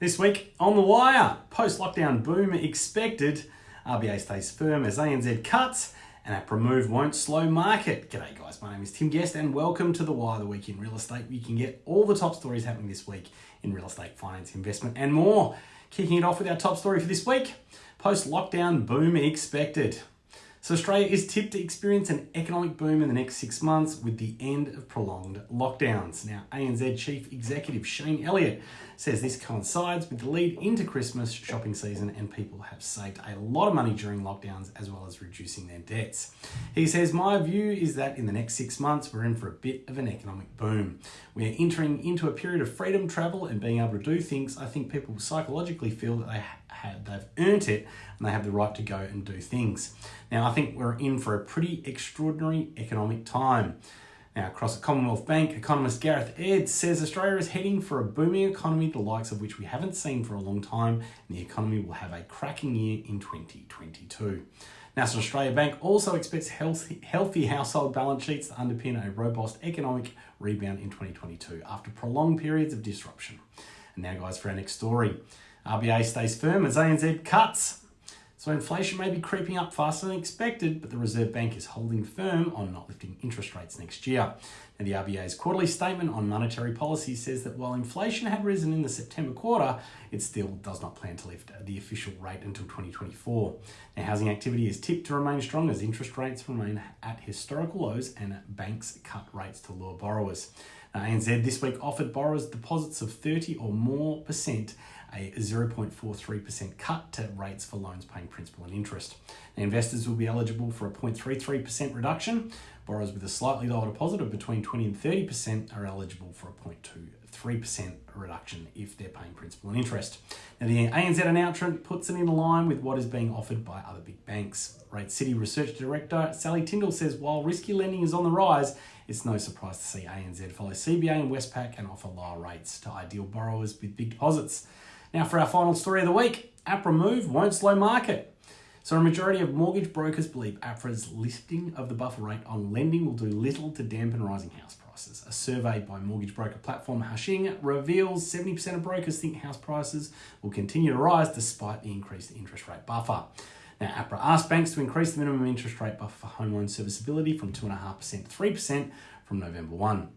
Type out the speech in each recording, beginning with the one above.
This week on The Wire, post-lockdown boom expected, RBA stays firm as ANZ cuts, and APRA move won't slow market. G'day guys, my name is Tim Guest and welcome to The Wire, the week in real estate. You can get all the top stories happening this week in real estate, finance, investment and more. Kicking it off with our top story for this week, post-lockdown boom expected. So Australia is tipped to experience an economic boom in the next six months with the end of prolonged lockdowns. Now, ANZ Chief Executive Shane Elliott says this coincides with the lead into Christmas shopping season and people have saved a lot of money during lockdowns as well as reducing their debts. He says, my view is that in the next six months, we're in for a bit of an economic boom. We're entering into a period of freedom travel and being able to do things. I think people psychologically feel that they have, they've earned it and they have the right to go and do things. Now, I think we're in for a pretty extraordinary economic time. Now, across the Commonwealth Bank, economist Gareth Aird says Australia is heading for a booming economy, the likes of which we haven't seen for a long time, and the economy will have a cracking year in 2022. National Australia Bank also expects healthy, healthy household balance sheets to underpin a robust economic rebound in 2022 after prolonged periods of disruption. And now, guys, for our next story. RBA stays firm as ANZ cuts so inflation may be creeping up faster than expected, but the Reserve Bank is holding firm on not lifting interest rates next year. Now, the RBA's quarterly statement on monetary policy says that while inflation had risen in the September quarter, it still does not plan to lift the official rate until 2024. Now, housing activity is tipped to remain strong as interest rates remain at historical lows and banks cut rates to lure borrowers. Now, ANZ this week offered borrowers deposits of 30 or more percent a 0.43% cut to rates for loans paying principal and interest. Now, investors will be eligible for a 0.33% reduction. Borrowers with a slightly lower deposit of between 20 and 30% are eligible for a 0.23% reduction if they're paying principal and interest. Now, the ANZ announcement puts it in line with what is being offered by other big banks. Rate City Research Director Sally Tindall says while risky lending is on the rise, it's no surprise to see ANZ follow CBA and Westpac and offer lower rates to ideal borrowers with big deposits. Now for our final story of the week, APRA move won't slow market. So a majority of mortgage brokers believe APRA's lifting of the buffer rate on lending will do little to dampen rising house prices. A survey by mortgage broker platform Hashching reveals 70% of brokers think house prices will continue to rise despite the increased interest rate buffer. Now, APRA asked banks to increase the minimum interest rate buffer for home loan serviceability from 2.5% to 3% from November 1.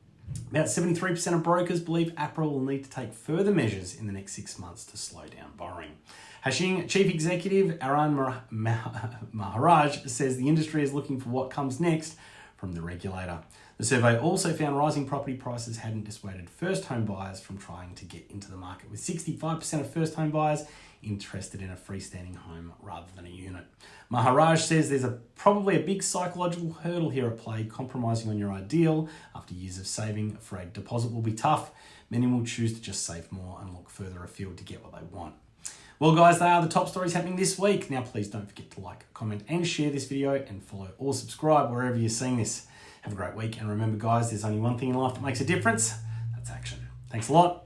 About 73% of brokers believe APRA will need to take further measures in the next six months to slow down borrowing. Hashching Chief Executive Arun Maharaj says the industry is looking for what comes next from the regulator. The survey also found rising property prices hadn't dissuaded first home buyers from trying to get into the market, with 65% of first home buyers interested in a freestanding home rather than a unit. Maharaj says there's a probably a big psychological hurdle here at play. Compromising on your ideal after years of saving for a deposit will be tough. Many will choose to just save more and look further afield to get what they want. Well, guys, they are the top stories happening this week. Now, please don't forget to like, comment, and share this video and follow or subscribe wherever you're seeing this. Have a great week. And remember, guys, there's only one thing in life that makes a difference. That's action. Thanks a lot.